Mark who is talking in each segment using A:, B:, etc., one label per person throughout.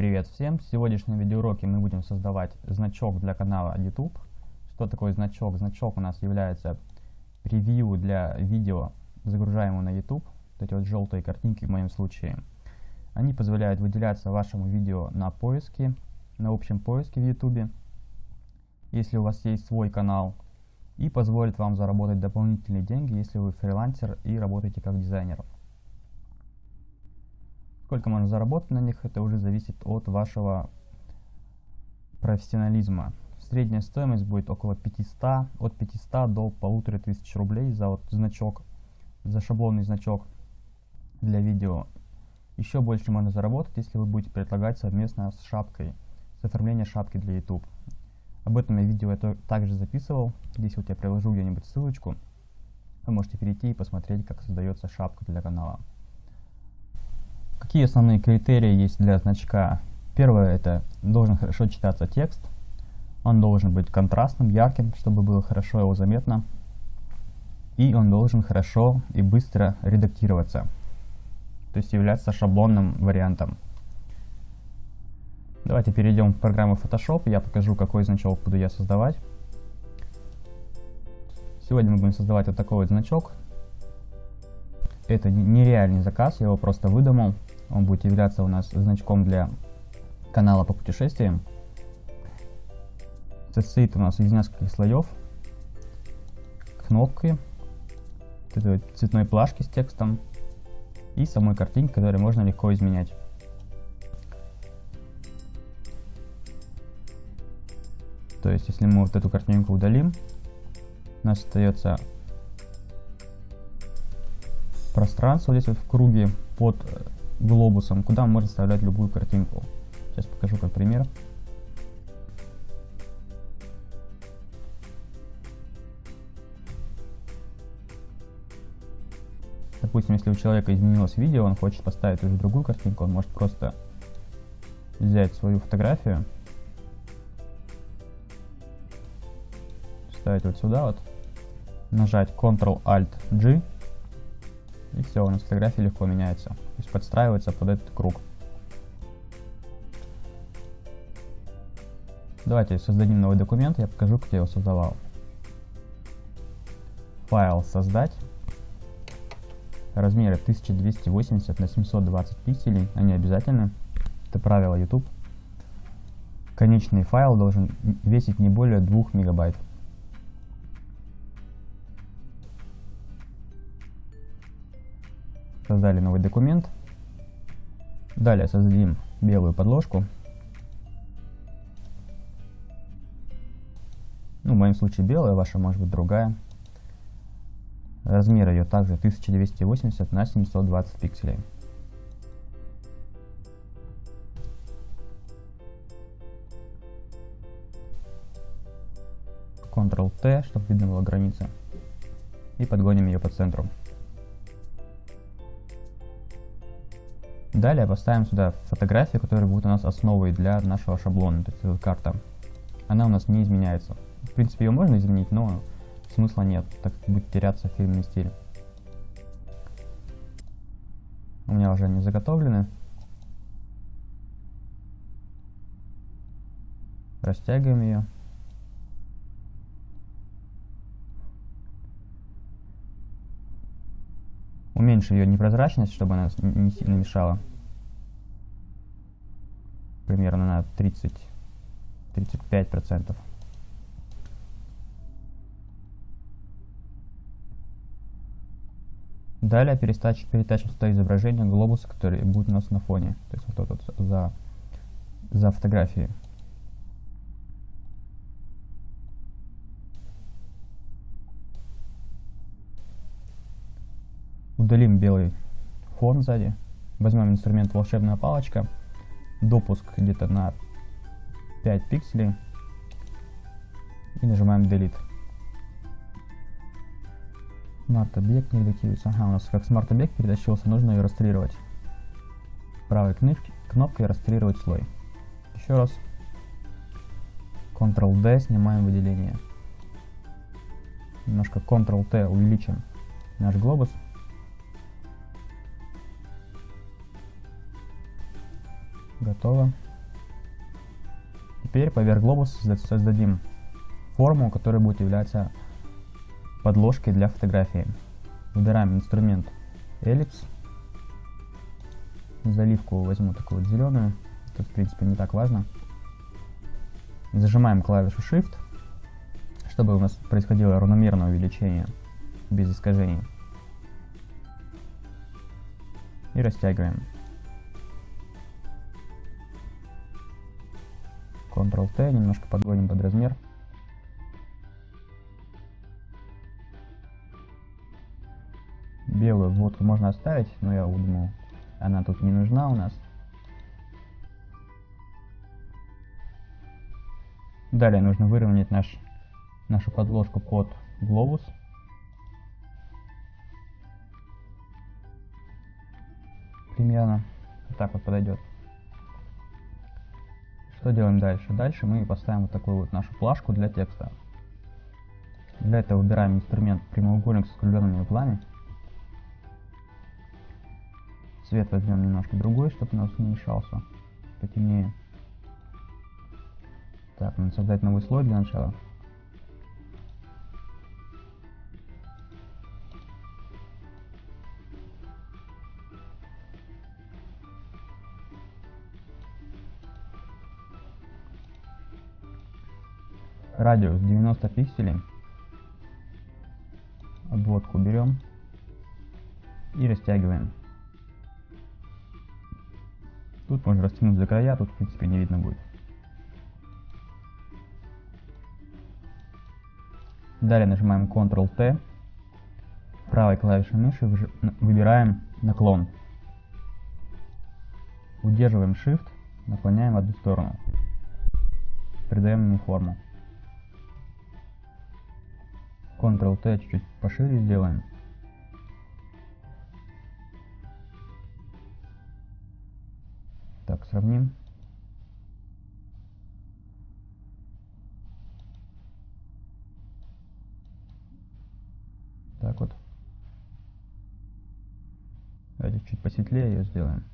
A: Привет всем! В сегодняшнем видеоуроке мы будем создавать значок для канала YouTube. Что такое значок? Значок у нас является превью для видео, загружаемого на YouTube. Вот эти вот желтые картинки в моем случае. Они позволяют выделяться вашему видео на поиске, на общем поиске в YouTube, если у вас есть свой канал, и позволит вам заработать дополнительные деньги, если вы фрилансер и работаете как дизайнер. Сколько можно заработать на них, это уже зависит от вашего профессионализма. Средняя стоимость будет около 500, от 500 до 1500 рублей за вот значок, за шаблонный значок для видео. Еще больше можно заработать, если вы будете предлагать совместно с шапкой, с оформлением шапки для YouTube. Об этом я видео это также записывал. Здесь вот я приложу где-нибудь ссылочку. Вы можете перейти и посмотреть, как создается шапка для канала. Какие основные критерии есть для значка? Первое, это должен хорошо читаться текст. Он должен быть контрастным, ярким, чтобы было хорошо его заметно. И он должен хорошо и быстро редактироваться. То есть являться шаблонным вариантом. Давайте перейдем в программу Photoshop. Я покажу, какой значок буду я создавать. Сегодня мы будем создавать вот такой вот значок. Это нереальный заказ, я его просто выдумал. Он будет являться у нас значком для канала по путешествиям. Состоит у нас из нескольких слоев. Кнопки, цветной плашки с текстом и самой картинки, которую можно легко изменять. То есть, если мы вот эту картинку удалим, у нас остается пространство здесь вот в круге под глобусом, куда можно вставлять любую картинку. Сейчас покажу как пример. Допустим, если у человека изменилось видео, он хочет поставить уже другую картинку, он может просто взять свою фотографию, ставить вот сюда вот, нажать Ctrl-Alt-G, и все, у нас фотография легко меняется. То есть подстраивается под этот круг. Давайте создадим новый документ, я покажу, как я его создавал. Файл создать. Размеры 1280 на 720 пикселей, они обязательны. Это правило YouTube. Конечный файл должен весить не более 2 мегабайт. Создали новый документ. Далее создадим белую подложку. Ну, в моем случае белая, ваша может быть другая. Размер ее также 1280 на 720 пикселей. Ctrl-T, чтобы видно было граница. И подгоним ее по центру. Далее поставим сюда фотографию, которая будет у нас основой для нашего шаблона, то есть эта карта. Она у нас не изменяется. В принципе, ее можно изменить, но смысла нет, так как будет теряться фильмный стиль. У меня уже они заготовлены. Растягиваем ее. Уменьшим ее непрозрачность, чтобы она не сильно мешала. Примерно на 30-35%. Далее перетачиваем, перетачиваем сюда изображение глобуса, который будет у нас на фоне. То есть вот тут за, за фотографией. Удалим белый фон сзади. Возьмем инструмент волшебная палочка. Допуск где-то на 5 пикселей. И нажимаем Delete. Smart объект не редактируется. Ага, у нас как смарт объект перетащился, нужно ее расстреливать. Правой кнопкой расстреливать слой. Еще раз. Ctrl-D, снимаем выделение. Немножко Ctrl-T увеличим наш глобус. Готово. Теперь поверх глобуса создадим форму, которая будет являться подложкой для фотографии. Выбираем инструмент эллипс. Заливку возьму такую вот зеленую. Тут, в принципе, не так важно. Зажимаем клавишу Shift, чтобы у нас происходило равномерное увеличение без искажений. И растягиваем. Ctrl-T, немножко подгоним под размер. Белую вводку можно оставить, но я думаю, она тут не нужна у нас. Далее нужно выровнять наш, нашу подложку под глобус. Примерно вот так вот подойдет. Что делаем дальше? Дальше мы поставим вот такую вот нашу плашку для текста. Для этого выбираем инструмент прямоугольник с скругленными углами. Цвет возьмем немножко другой, чтобы у нас не мешался. Потемнее. Так, надо создать новый слой для начала. Радиус 90 пикселей. Обводку берем и растягиваем. Тут можно растянуть за края, тут в принципе не видно будет. Далее нажимаем Ctrl-T. Правой клавишей мыши выбираем наклон. Удерживаем Shift, наклоняем в одну сторону. Придаем ему форму. Ctrl-T чуть-чуть пошире сделаем. Так, сравним. Так вот. Давайте чуть посветлее ее сделаем.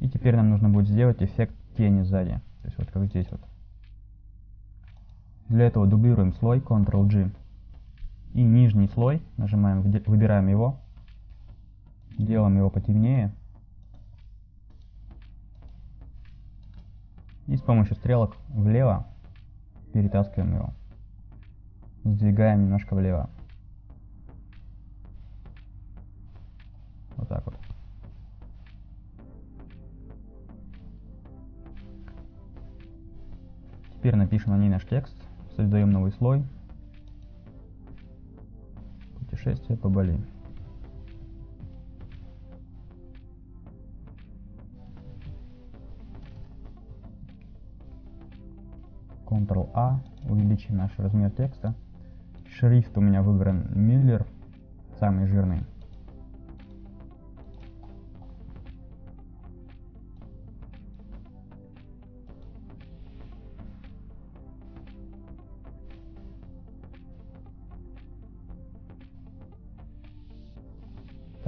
A: И теперь нам нужно будет сделать эффект тени сзади. Вот как здесь вот. Для этого дублируем слой Ctrl-G. И нижний слой, нажимаем, выбираем его, делаем его потемнее. И с помощью стрелок влево перетаскиваем его. Сдвигаем немножко влево. Вот так вот. Теперь напишем на ней наш текст, создаем новый слой. Путешествие по Бали. Ctrl-A, увеличим наш размер текста. Шрифт у меня выбран Miller, самый жирный.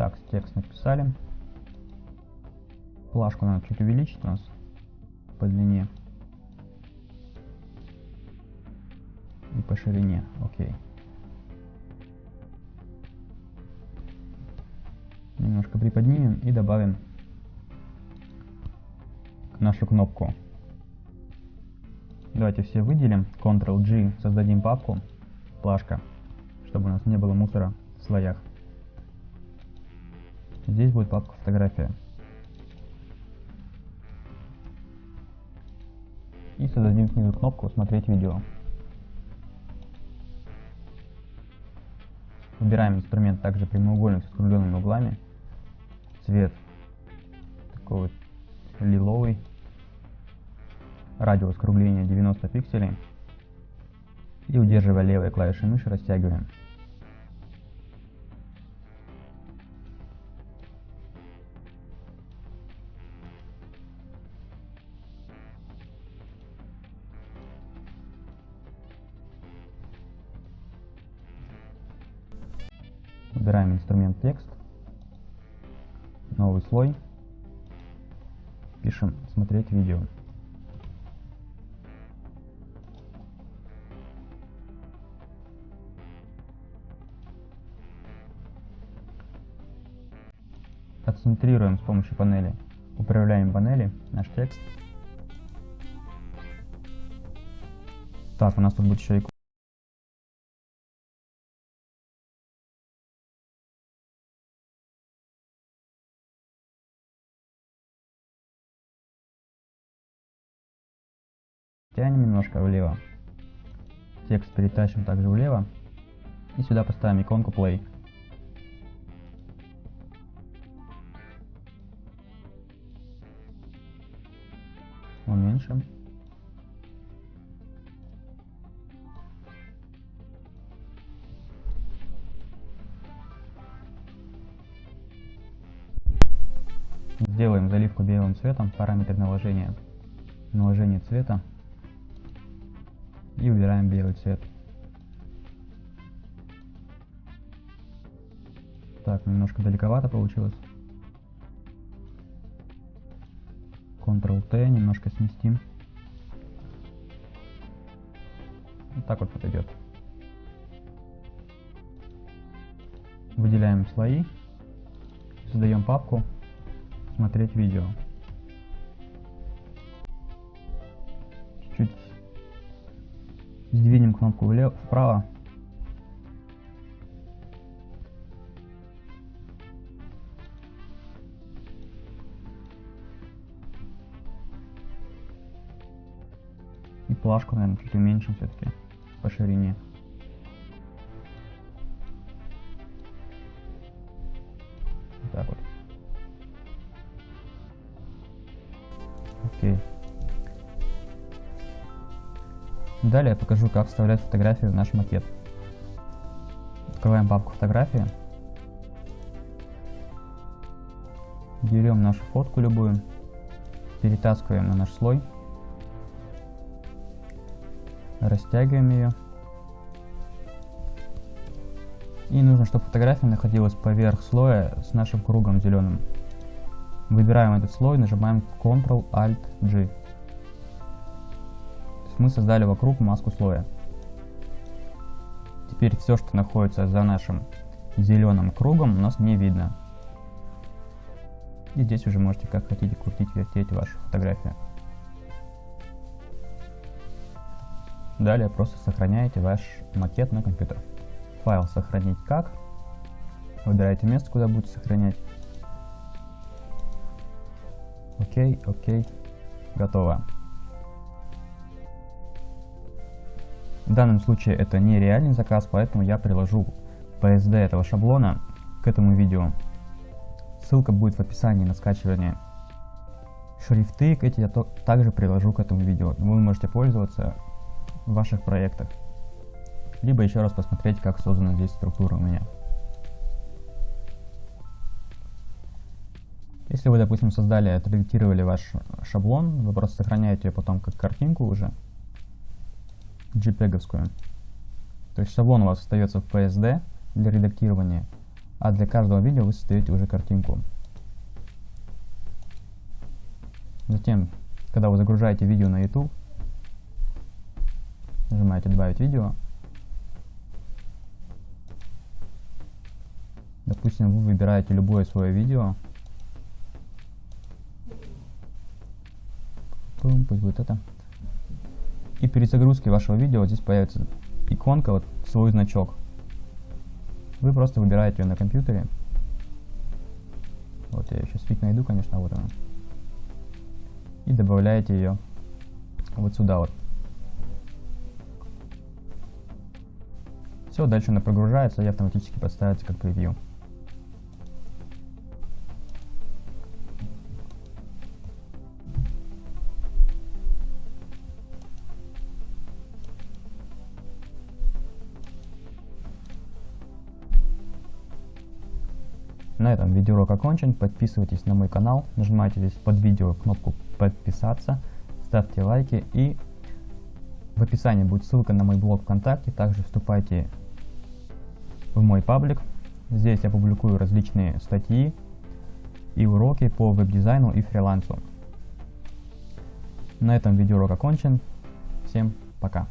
A: Так, текст написали. Плашку надо чуть увеличить у нас по длине. И по ширине. Окей. Немножко приподнимем и добавим нашу кнопку. Давайте все выделим. Ctrl-G, создадим папку, плашка, чтобы у нас не было мусора в слоях. Здесь будет папка фотография. И создадим снизу кнопку «Смотреть видео». Выбираем инструмент также прямоугольник с скругленными углами. Цвет такой вот лиловый. Радиус скругления 90 пикселей. И удерживая левой клавишей мыши растягиваем. Выбираем инструмент текст, новый слой, пишем смотреть видео. Отцентрируем с помощью панели. Управляем панели, наш текст. Так, у нас тут будет еще иконка. Тянем немножко влево. Текст перетащим также влево. И сюда поставим иконку play. Уменьшим. Сделаем заливку белым цветом, параметр наложения, наложение цвета и выбираем белый цвет. Так, немножко далековато получилось. Ctrl-T, немножко сместим. Вот так вот подойдет. Выделяем слои, создаем папку смотреть видео. Кнопку влево, вправо. И плашку, наверное, чуть уменьшим все-таки по ширине. Далее я покажу, как вставлять фотографии в наш макет. Открываем папку фотографии. Берем нашу фотку любую, перетаскиваем на наш слой, растягиваем ее. И нужно, чтобы фотография находилась поверх слоя с нашим кругом зеленым. Выбираем этот слой, нажимаем Ctrl-Alt-G. Мы создали вокруг маску слоя. Теперь все, что находится за нашим зеленым кругом, у нас не видно. И здесь уже можете как хотите крутить, вертеть вашу фотографию. Далее просто сохраняете ваш макет на компьютер. Файл сохранить как. Выбираете место, куда будете сохранять. Окей, окей, готово. В данном случае это не реальный заказ, поэтому я приложу PSD этого шаблона к этому видео. Ссылка будет в описании на скачивание. Шрифты эти я также приложу к этому видео. Вы можете пользоваться в ваших проектах. Либо еще раз посмотреть, как создана здесь структура у меня. Если вы, допустим, создали, отредактировали ваш шаблон, вы просто сохраняете ее потом как картинку уже, JPEG-овскую. То есть шаблон у вас остается в PSD для редактирования, а для каждого видео вы создаете уже картинку. Затем, когда вы загружаете видео на YouTube, нажимаете «Добавить видео», Допустим, вы выбираете любое свое видео, пусть будет это. И при загрузке вашего видео здесь появится иконка, вот свой значок. Вы просто выбираете ее на компьютере. Вот я сейчас фиг найду, конечно, вот она. И добавляете ее вот сюда вот. Все, дальше она прогружается и автоматически подставится как превью. На этом видеоурок окончен. Подписывайтесь на мой канал, нажимайте здесь под видео кнопку подписаться, ставьте лайки и в описании будет ссылка на мой блог ВКонтакте. Также вступайте в мой паблик. Здесь я публикую различные статьи и уроки по веб-дизайну и фрилансу. На этом видеоурок окончен. Всем пока.